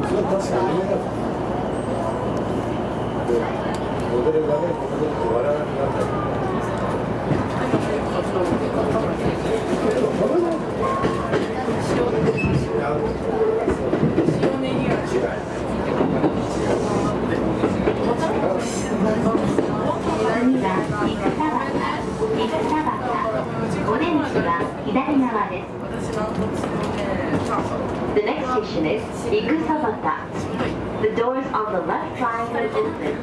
確かにモデルがね、モデルって笑わなくなっちゃ次は左側です。Station is Ikusabata. The doors on the left side will open.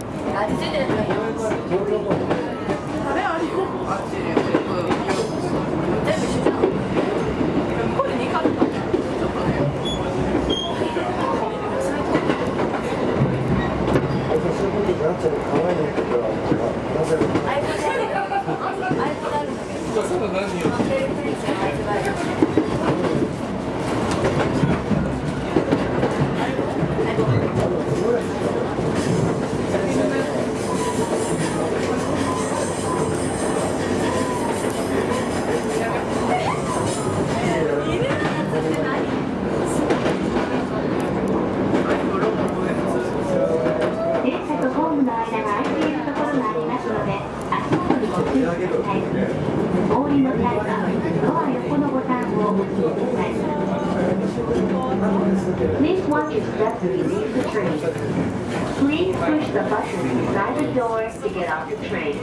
う。そういうことになっちゃ お降りの際は、ドア横のボタンを押してください。Please watch your step as you leave the train. Please push the button inside the door to get off the train.